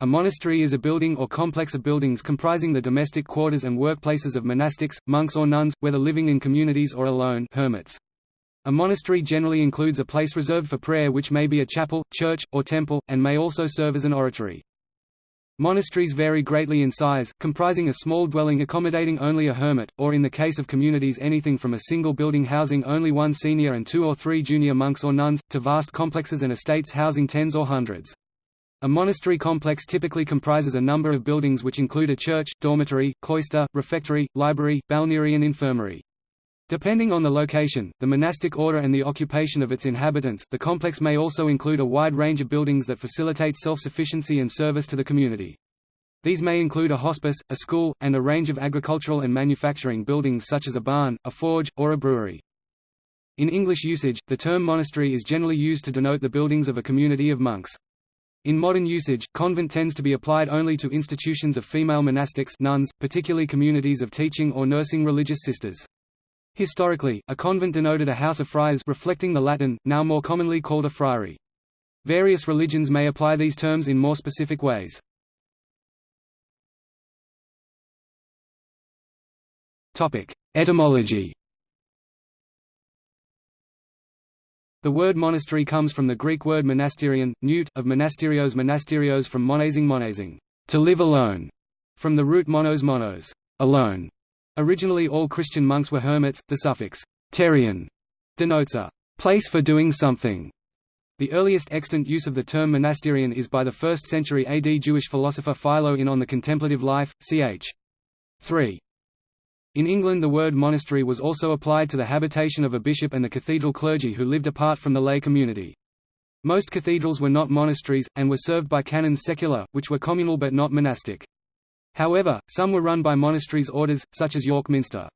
A monastery is a building or complex of buildings comprising the domestic quarters and workplaces of monastics, monks or nuns, whether living in communities or alone hermits. A monastery generally includes a place reserved for prayer which may be a chapel, church, or temple, and may also serve as an oratory. Monasteries vary greatly in size, comprising a small dwelling accommodating only a hermit, or in the case of communities anything from a single building housing only one senior and two or three junior monks or nuns, to vast complexes and estates housing tens or hundreds. A monastery complex typically comprises a number of buildings which include a church, dormitory, cloister, refectory, library, balneary and infirmary. Depending on the location, the monastic order and the occupation of its inhabitants, the complex may also include a wide range of buildings that facilitate self-sufficiency and service to the community. These may include a hospice, a school, and a range of agricultural and manufacturing buildings such as a barn, a forge, or a brewery. In English usage, the term monastery is generally used to denote the buildings of a community of monks. In modern usage, convent tends to be applied only to institutions of female monastics nuns, particularly communities of teaching or nursing religious sisters. Historically, a convent denoted a house of friars reflecting the Latin, now more commonly called a friary. Various religions may apply these terms in more specific ways. Etymology The word monastery comes from the Greek word monasterion, newt, of monasterios monasterios from monasing monasing, to live alone, from the root monos monos, alone. Originally all Christian monks were hermits, the suffix terion denotes a place for doing something. The earliest extant use of the term monasterion is by the 1st century AD Jewish philosopher Philo in On the Contemplative Life, ch. 3. In England the word monastery was also applied to the habitation of a bishop and the cathedral clergy who lived apart from the lay community. Most cathedrals were not monasteries, and were served by canons secular, which were communal but not monastic. However, some were run by monasteries orders, such as York Minster.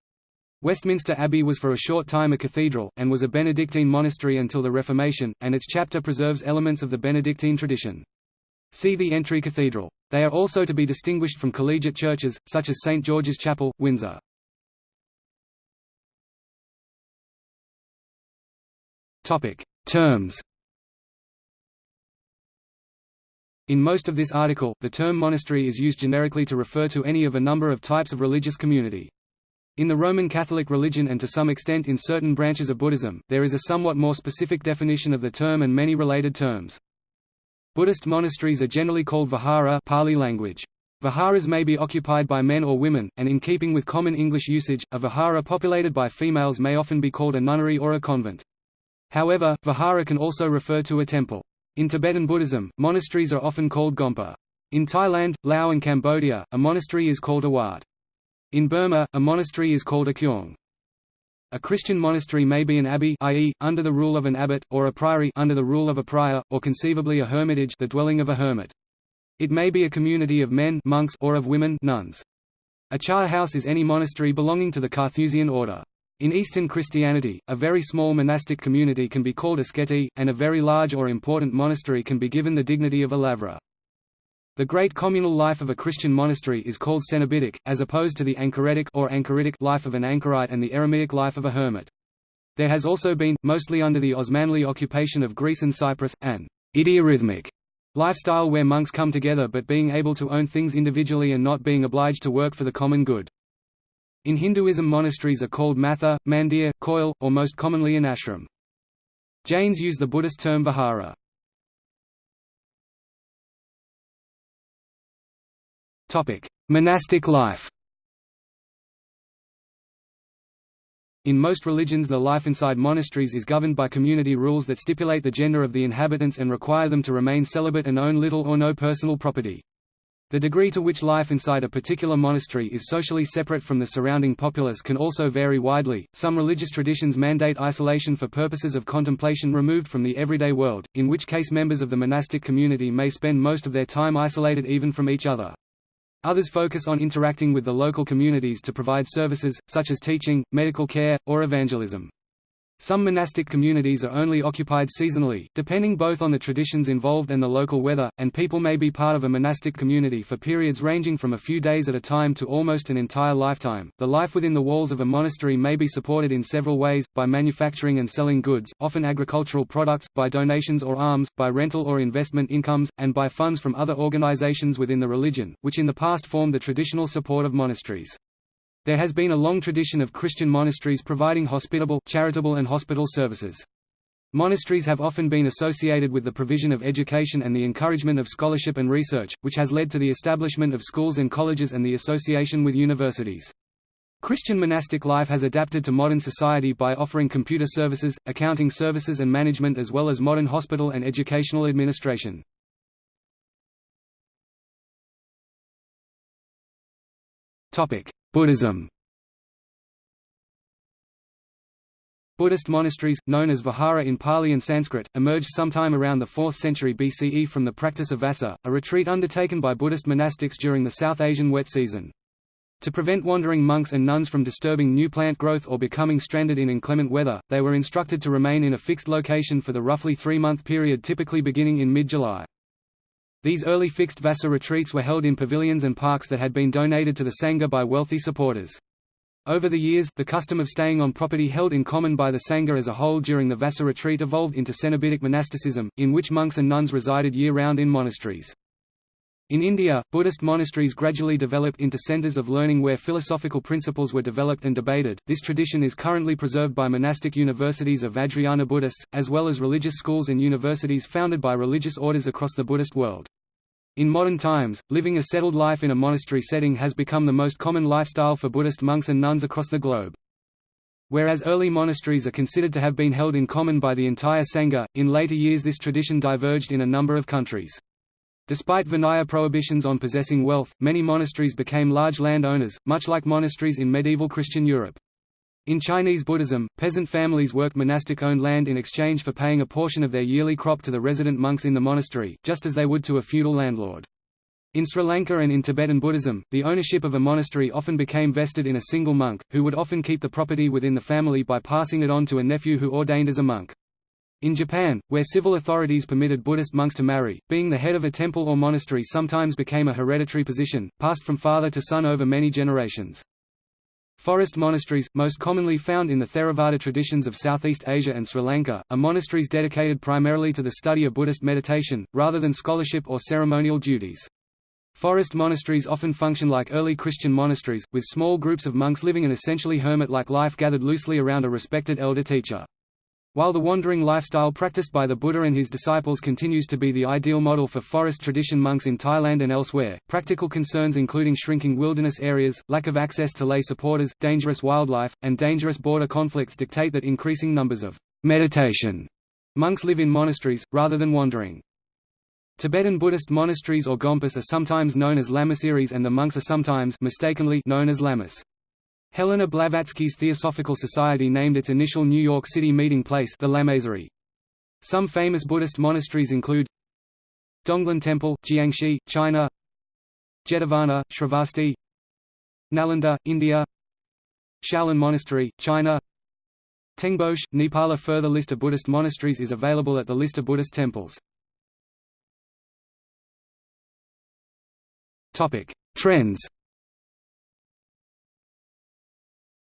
Westminster Abbey was for a short time a cathedral, and was a Benedictine monastery until the Reformation, and its chapter preserves elements of the Benedictine tradition. See the Entry Cathedral. They are also to be distinguished from collegiate churches, such as St. George's Chapel, Windsor. Topic: Terms. In most of this article, the term monastery is used generically to refer to any of a number of types of religious community. In the Roman Catholic religion and to some extent in certain branches of Buddhism, there is a somewhat more specific definition of the term and many related terms. Buddhist monasteries are generally called vihara Pali language. Viharas may be occupied by men or women, and in keeping with common English usage, a vihara populated by females may often be called a nunnery or a convent. However, vihara can also refer to a temple. In Tibetan Buddhism, monasteries are often called gompa. In Thailand, Laos and Cambodia, a monastery is called a wat. In Burma, a monastery is called a kyong. A Christian monastery may be an abbey i.e., under the rule of an abbot, or a priory under the rule of a prior, or conceivably a hermitage the dwelling of a hermit. It may be a community of men monks or of women nuns. A charterhouse is any monastery belonging to the Carthusian order. In Eastern Christianity, a very small monastic community can be called a skete, and a very large or important monastery can be given the dignity of a lavra. The great communal life of a Christian monastery is called cenobitic, as opposed to the anchoretic or anchoritic life of an anchorite and the eremitic life of a hermit. There has also been, mostly under the Osmanli occupation of Greece and Cyprus, an idiorhythmic lifestyle where monks come together but being able to own things individually and not being obliged to work for the common good. In Hinduism monasteries are called matha, mandir, koil, or most commonly an ashram. Jains use the Buddhist term vihara. Monastic life In most religions the life inside monasteries is governed by community rules that stipulate the gender of the inhabitants and require them to remain celibate and own little or no personal property. The degree to which life inside a particular monastery is socially separate from the surrounding populace can also vary widely. Some religious traditions mandate isolation for purposes of contemplation removed from the everyday world, in which case members of the monastic community may spend most of their time isolated even from each other. Others focus on interacting with the local communities to provide services, such as teaching, medical care, or evangelism. Some monastic communities are only occupied seasonally, depending both on the traditions involved and the local weather, and people may be part of a monastic community for periods ranging from a few days at a time to almost an entire lifetime. The life within the walls of a monastery may be supported in several ways by manufacturing and selling goods, often agricultural products, by donations or alms, by rental or investment incomes, and by funds from other organizations within the religion, which in the past formed the traditional support of monasteries. There has been a long tradition of Christian monasteries providing hospitable, charitable and hospital services. Monasteries have often been associated with the provision of education and the encouragement of scholarship and research, which has led to the establishment of schools and colleges and the association with universities. Christian monastic life has adapted to modern society by offering computer services, accounting services and management as well as modern hospital and educational administration. Buddhism Buddhist monasteries, known as vihara in Pali and Sanskrit, emerged sometime around the 4th century BCE from the practice of vassa, a retreat undertaken by Buddhist monastics during the South Asian wet season. To prevent wandering monks and nuns from disturbing new plant growth or becoming stranded in inclement weather, they were instructed to remain in a fixed location for the roughly three-month period typically beginning in mid-July. These early fixed Vassa retreats were held in pavilions and parks that had been donated to the Sangha by wealthy supporters. Over the years, the custom of staying on property held in common by the Sangha as a whole during the Vassa retreat evolved into Cenobitic monasticism, in which monks and nuns resided year-round in monasteries. In India, Buddhist monasteries gradually developed into centers of learning where philosophical principles were developed and debated. This tradition is currently preserved by monastic universities of Vajrayana Buddhists, as well as religious schools and universities founded by religious orders across the Buddhist world. In modern times, living a settled life in a monastery setting has become the most common lifestyle for Buddhist monks and nuns across the globe. Whereas early monasteries are considered to have been held in common by the entire Sangha, in later years this tradition diverged in a number of countries. Despite Vinaya prohibitions on possessing wealth, many monasteries became large landowners, much like monasteries in medieval Christian Europe. In Chinese Buddhism, peasant families worked monastic-owned land in exchange for paying a portion of their yearly crop to the resident monks in the monastery, just as they would to a feudal landlord. In Sri Lanka and in Tibetan Buddhism, the ownership of a monastery often became vested in a single monk, who would often keep the property within the family by passing it on to a nephew who ordained as a monk. In Japan, where civil authorities permitted Buddhist monks to marry, being the head of a temple or monastery sometimes became a hereditary position, passed from father to son over many generations. Forest monasteries, most commonly found in the Theravada traditions of Southeast Asia and Sri Lanka, are monasteries dedicated primarily to the study of Buddhist meditation, rather than scholarship or ceremonial duties. Forest monasteries often function like early Christian monasteries, with small groups of monks living an essentially hermit-like life gathered loosely around a respected elder teacher. While the wandering lifestyle practiced by the Buddha and his disciples continues to be the ideal model for forest tradition monks in Thailand and elsewhere, practical concerns including shrinking wilderness areas, lack of access to lay supporters, dangerous wildlife, and dangerous border conflicts dictate that increasing numbers of meditation monks live in monasteries, rather than wandering. Tibetan Buddhist monasteries or gompas are sometimes known as lamaseries and the monks are sometimes mistakenly known as lamas. Helena Blavatsky's Theosophical Society named its initial New York City meeting place the Lamasery. Some famous Buddhist monasteries include Donglin Temple, Jiangxi, China Jetavana, Shravasti Nalanda, India Shaolin Monastery, China Tengboche, Nepal A further list of Buddhist monasteries is available at the list of Buddhist temples. Trends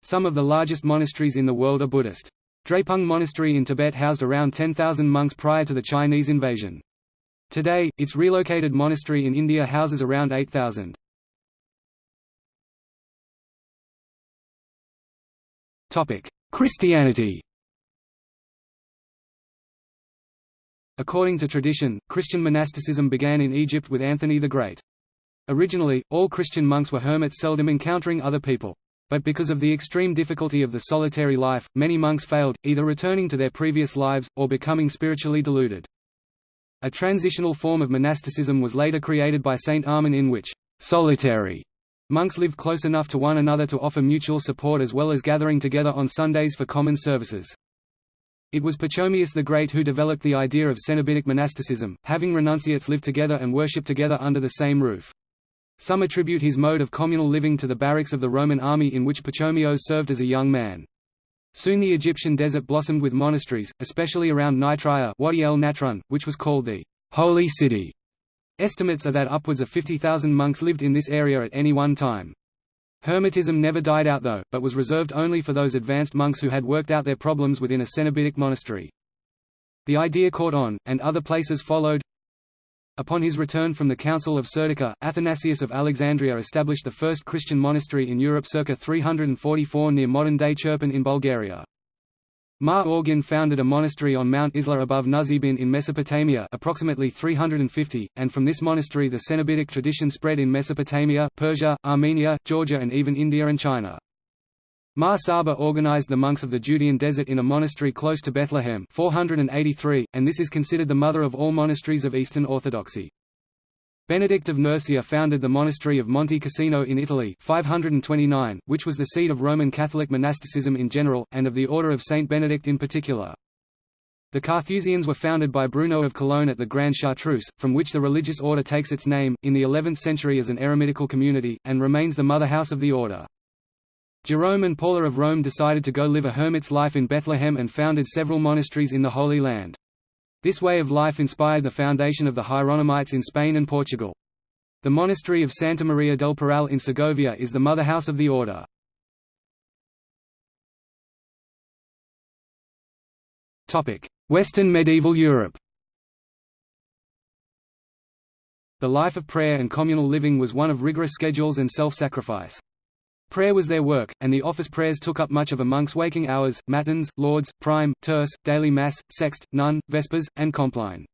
Some of the largest monasteries in the world are Buddhist. Drepung Monastery in Tibet housed around 10,000 monks prior to the Chinese invasion. Today, its relocated monastery in India houses around 8,000. Christianity According to tradition, Christian monasticism began in Egypt with Anthony the Great. Originally, all Christian monks were hermits seldom encountering other people. But because of the extreme difficulty of the solitary life, many monks failed, either returning to their previous lives, or becoming spiritually deluded. A transitional form of monasticism was later created by Saint Amun in which solitary monks lived close enough to one another to offer mutual support as well as gathering together on Sundays for common services. It was Pachomius the Great who developed the idea of Cenobitic monasticism, having renunciates live together and worship together under the same roof. Some attribute his mode of communal living to the barracks of the Roman army in which Pachomius served as a young man. Soon the Egyptian desert blossomed with monasteries, especially around Nitria Wadi el Natron, which was called the Holy City. Estimates are that upwards of 50,000 monks lived in this area at any one time. Hermetism never died out though, but was reserved only for those advanced monks who had worked out their problems within a Cenobitic monastery. The idea caught on, and other places followed. Upon his return from the Council of Serdica, Athanasius of Alexandria established the first Christian monastery in Europe circa 344 near modern-day Chirpan in Bulgaria. Mar Awgin founded a monastery on Mount Izla above Nuzibin in Mesopotamia approximately 350, and from this monastery the Cenobitic tradition spread in Mesopotamia, Persia, Armenia, Georgia and even India and China. Mar Saba organized the monks of the Judean desert in a monastery close to Bethlehem 483, and this is considered the mother of all monasteries of Eastern Orthodoxy. Benedict of Nursia founded the monastery of Monte Cassino in Italy 529, which was the seat of Roman Catholic monasticism in general, and of the Order of Saint Benedict in particular. The Carthusians were founded by Bruno of Cologne at the Grande Chartreuse, from which the religious order takes its name, in the 11th century as an eremitical community, and remains the mother house of the order. Jerome and Paula of Rome decided to go live a hermit's life in Bethlehem and founded several monasteries in the Holy Land. This way of life inspired the foundation of the Hieronymites in Spain and Portugal. The monastery of Santa Maria del Parral in Segovia is the mother house of the order. Western medieval Europe The life of prayer and communal living was one of rigorous schedules and self-sacrifice. Prayer was their work, and the office prayers took up much of a monk's waking hours, matins, lauds, prime, terce, daily mass, sext, none, vespers, and compline.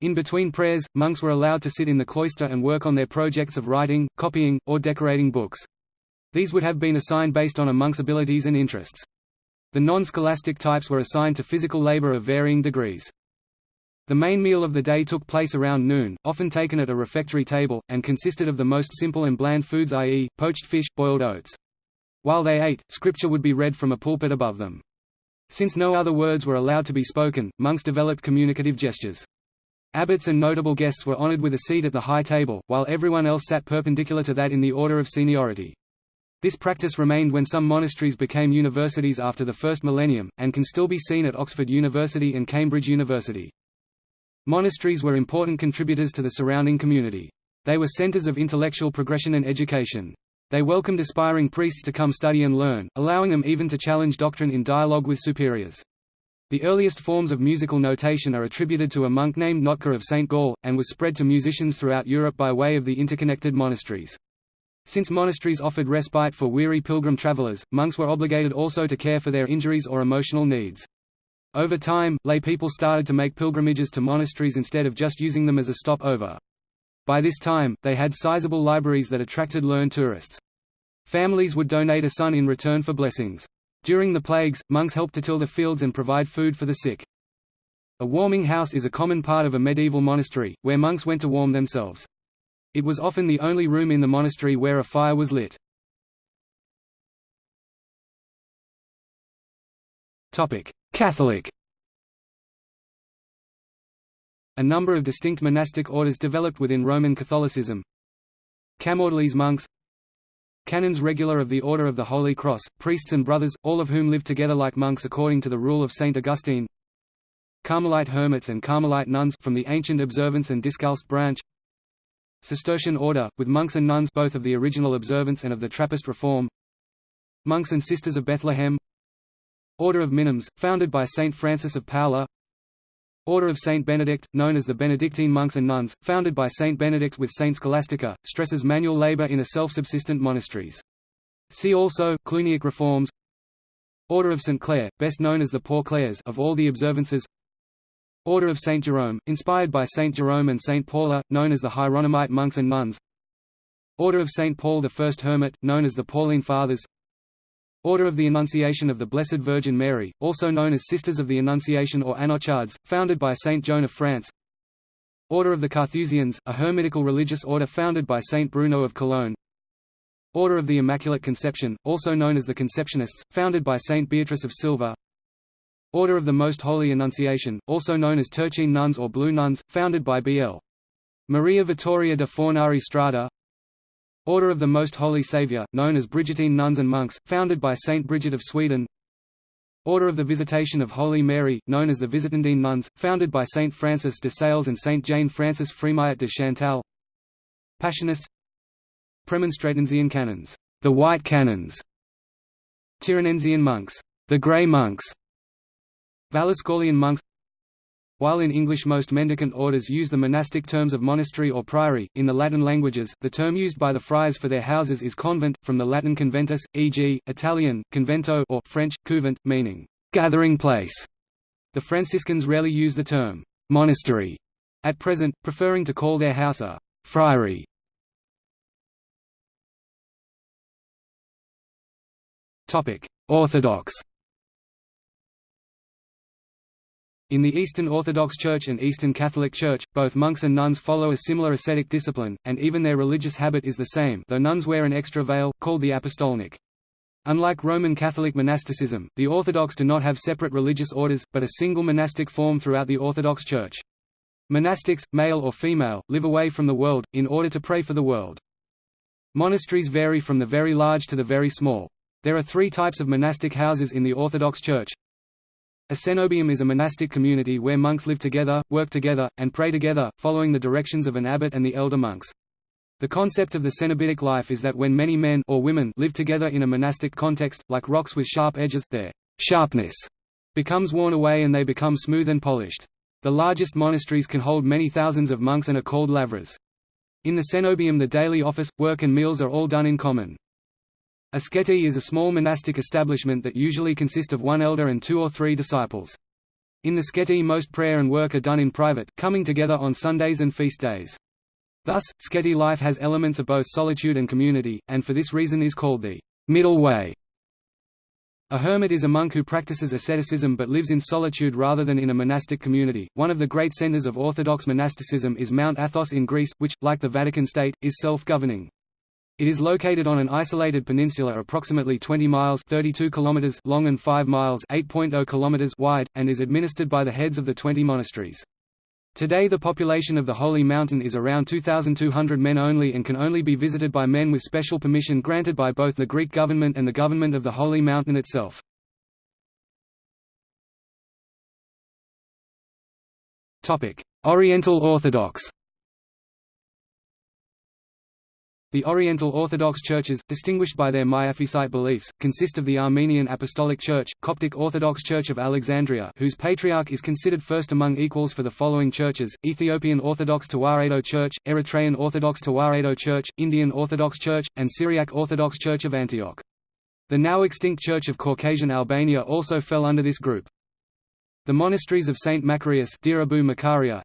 In between prayers, monks were allowed to sit in the cloister and work on their projects of writing, copying, or decorating books. These would have been assigned based on a monk's abilities and interests. The non-scholastic types were assigned to physical labor of varying degrees. The main meal of the day took place around noon, often taken at a refectory table, and consisted of the most simple and bland foods i.e., poached fish, boiled oats. While they ate, scripture would be read from a pulpit above them. Since no other words were allowed to be spoken, monks developed communicative gestures. Abbots and notable guests were honored with a seat at the high table, while everyone else sat perpendicular to that in the order of seniority. This practice remained when some monasteries became universities after the first millennium, and can still be seen at Oxford University and Cambridge University. Monasteries were important contributors to the surrounding community. They were centers of intellectual progression and education. They welcomed aspiring priests to come study and learn, allowing them even to challenge doctrine in dialogue with superiors. The earliest forms of musical notation are attributed to a monk named Notker of St. Gall, and was spread to musicians throughout Europe by way of the interconnected monasteries. Since monasteries offered respite for weary pilgrim travelers, monks were obligated also to care for their injuries or emotional needs. Over time, lay people started to make pilgrimages to monasteries instead of just using them as a stopover. By this time, they had sizable libraries that attracted learned tourists. Families would donate a son in return for blessings. During the plagues, monks helped to till the fields and provide food for the sick. A warming house is a common part of a medieval monastery, where monks went to warm themselves. It was often the only room in the monastery where a fire was lit. Catholic. A number of distinct monastic orders developed within Roman Catholicism. Camaldolese monks. Canons regular of the Order of the Holy Cross, priests and brothers, all of whom lived together like monks according to the rule of Saint Augustine. Carmelite hermits and Carmelite nuns from the ancient observance and Discalced branch. Cistercian order, with monks and nuns both of the original observance and of the Trappist reform. Monks and Sisters of Bethlehem Order of Minims, founded by Saint Francis of Paola Order of Saint Benedict, known as the Benedictine monks and nuns, founded by Saint Benedict with Saint Scholastica, stresses manual labor in a self-subsistent monasteries. See also, Cluniac reforms Order of St. Clare, best known as the Poor Clares of all the observances Order of St. Jerome, inspired by St. Jerome and St. Paula, known as the Hieronymite monks and nuns Order of St. Paul the First Hermit, known as the Pauline Fathers Order of the Annunciation of the Blessed Virgin Mary, also known as Sisters of the Annunciation or Annonciades, founded by Saint Joan of France. Order of the Carthusians, a hermitical religious order founded by Saint Bruno of Cologne. Order of the Immaculate Conception, also known as the Conceptionists, founded by Saint Beatrice of Silva. Order of the Most Holy Annunciation, also known as Turchine Nuns or Blue Nuns, founded by B.L. Maria Vittoria de Fornari Strada Order of the Most Holy Saviour, known as Brigittine Nuns and Monks, founded by Saint Bridget of Sweden. Order of the Visitation of Holy Mary, known as the Visitandine Nuns, founded by Saint Francis de Sales and Saint Jane Frances Frémyot de Chantal. Passionists. Premonstratensian canons, the White Canons. Tironensian monks, the Grey Monks. Valliscaulian monks while in English most mendicant orders use the monastic terms of monastery or priory, in the Latin languages, the term used by the friars for their houses is convent, from the Latin conventus, e.g., Italian, convento or French, couvent, meaning, gathering place. The Franciscans rarely use the term, monastery, at present, preferring to call their house a friary. Orthodox In the Eastern Orthodox Church and Eastern Catholic Church, both monks and nuns follow a similar ascetic discipline, and even their religious habit is the same though nuns wear an extra veil, called the apostolnik. Unlike Roman Catholic monasticism, the Orthodox do not have separate religious orders, but a single monastic form throughout the Orthodox Church. Monastics, male or female, live away from the world, in order to pray for the world. Monasteries vary from the very large to the very small. There are three types of monastic houses in the Orthodox Church, a cenobium is a monastic community where monks live together, work together, and pray together, following the directions of an abbot and the elder monks. The concept of the cenobitic life is that when many men or women live together in a monastic context, like rocks with sharp edges, their sharpness becomes worn away and they become smooth and polished. The largest monasteries can hold many thousands of monks and are called lavras. In the cenobium the daily office, work and meals are all done in common. A skete is a small monastic establishment that usually consists of one elder and two or three disciples. In the skete most prayer and work are done in private, coming together on Sundays and feast days. Thus, skete life has elements of both solitude and community, and for this reason is called the middle way. A hermit is a monk who practices asceticism but lives in solitude rather than in a monastic community. One of the great centers of Orthodox monasticism is Mount Athos in Greece, which, like the Vatican State, is self-governing. It is located on an isolated peninsula approximately 20 miles 32 kilometers long and 5 miles 8.0 kilometers wide, and is administered by the heads of the 20 monasteries. Today the population of the Holy Mountain is around 2,200 men only and can only be visited by men with special permission granted by both the Greek government and the government of the Holy Mountain itself. Oriental Orthodox The Oriental Orthodox churches, distinguished by their Miaphysite beliefs, consist of the Armenian Apostolic Church, Coptic Orthodox Church of Alexandria whose patriarch is considered first among equals for the following churches, Ethiopian Orthodox Tewahedo Church, Eritrean Orthodox Tewahedo Church, Indian Orthodox Church, and Syriac Orthodox Church of Antioch. The now extinct Church of Caucasian Albania also fell under this group. The monasteries of St. Macarius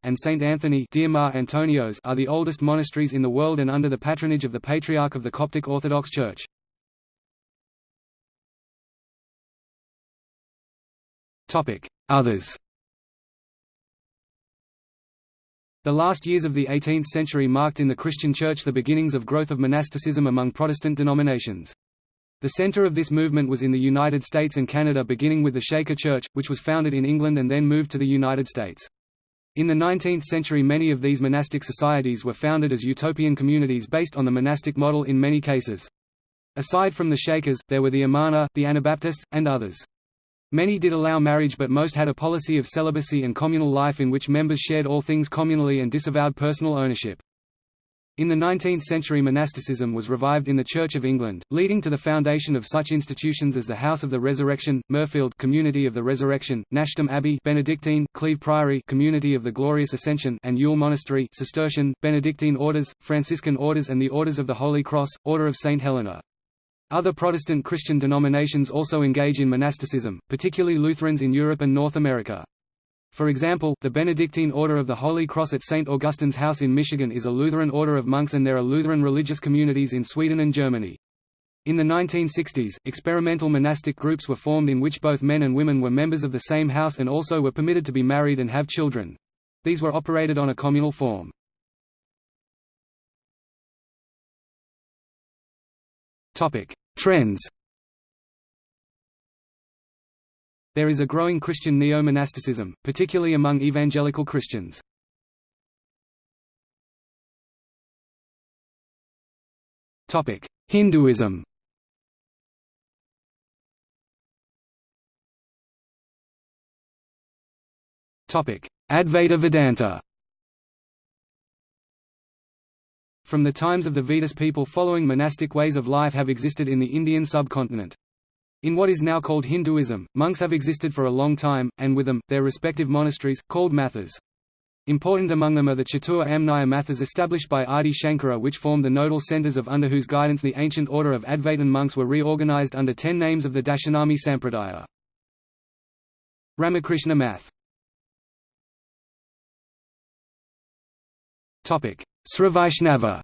and St. Anthony Antonios are the oldest monasteries in the world and under the patronage of the Patriarch of the Coptic Orthodox Church. Others The last years of the 18th century marked in the Christian Church the beginnings of growth of monasticism among Protestant denominations. The center of this movement was in the United States and Canada beginning with the Shaker Church, which was founded in England and then moved to the United States. In the 19th century many of these monastic societies were founded as utopian communities based on the monastic model in many cases. Aside from the Shakers, there were the Amana, the Anabaptists, and others. Many did allow marriage but most had a policy of celibacy and communal life in which members shared all things communally and disavowed personal ownership. In the 19th century monasticism was revived in the Church of England, leading to the foundation of such institutions as the House of the Resurrection, Mirfield Community of the Resurrection, Nashdom Abbey Benedictine, Cleeve Priory Community of the Glorious Ascension and Ewell Monastery Cistercian, Benedictine Orders, Franciscan Orders and the Orders of the Holy Cross, Order of St. Helena. Other Protestant Christian denominations also engage in monasticism, particularly Lutherans in Europe and North America. For example, the Benedictine Order of the Holy Cross at St. Augustine's House in Michigan is a Lutheran order of monks and there are Lutheran religious communities in Sweden and Germany. In the 1960s, experimental monastic groups were formed in which both men and women were members of the same house and also were permitted to be married and have children. These were operated on a communal form. Trends There is a growing Christian neo-monasticism, particularly among evangelical Christians. Hinduism Advaita Vedanta From the times of the Vedas people following monastic ways of life have existed in the Indian subcontinent. In what is now called Hinduism, monks have existed for a long time, and with them, their respective monasteries, called mathas. Important among them are the Chatur Amnaya mathas established by Adi Shankara which formed the nodal centers of under whose guidance the ancient order of Advaitin monks were reorganized under ten names of the Dashanami Sampradaya. Ramakrishna Math Srivaishnava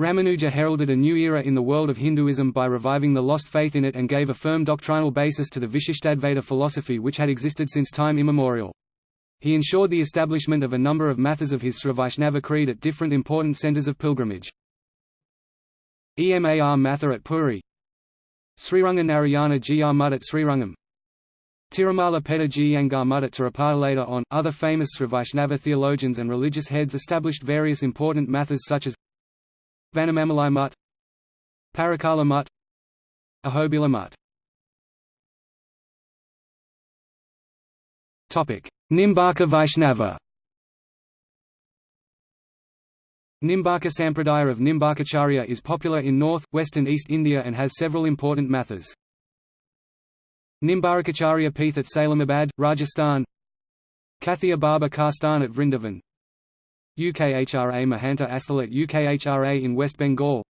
Ramanuja heralded a new era in the world of Hinduism by reviving the lost faith in it and gave a firm doctrinal basis to the Vishishtadvaita philosophy which had existed since time immemorial. He ensured the establishment of a number of mathas of his Srivaishnava creed at different important centers of pilgrimage. Emar Matha at Puri. Sriranga Narayana Gr Mud at Srirangam Tirumala Peda Jiyangar Mud at Tirupati later on, other famous Srivaishnava theologians and religious heads established various important mathas such as Vanamamalai Mutt Parakala Mutt Ahobila Mutt Nimbarka Vaishnava. Nimbarka Sampradaya of Nimbarkacharya is popular in north, west and east India and has several important mathas. Nimbarkacharya Peeth at Salimabad, Rajasthan. Kathia Baba Karstan at Vrindavan UKHRA Mahanta Asthal at UKHRA in West Bengal.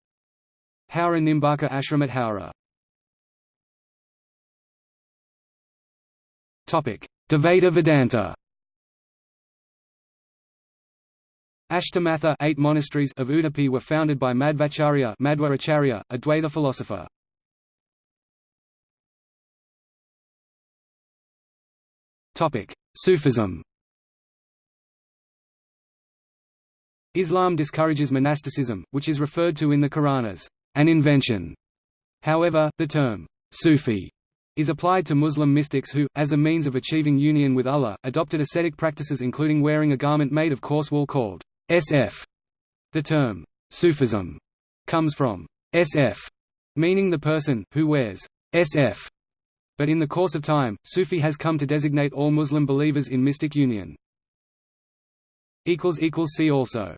Howrah Nimbarka Ashram at Howrah Dvaita Vedanta. Ashtamatha eight monasteries of Udupi were founded by Madhvacharya Madhvaracharya, a Dvaita philosopher. Sufism Islam discourages monasticism, which is referred to in the Quran as an invention. However, the term Sufi is applied to Muslim mystics who, as a means of achieving union with Allah, adopted ascetic practices including wearing a garment made of coarse wool called SF. The term Sufism comes from SF, meaning the person who wears SF but in the course of time, Sufi has come to designate all Muslim believers in mystic union. See also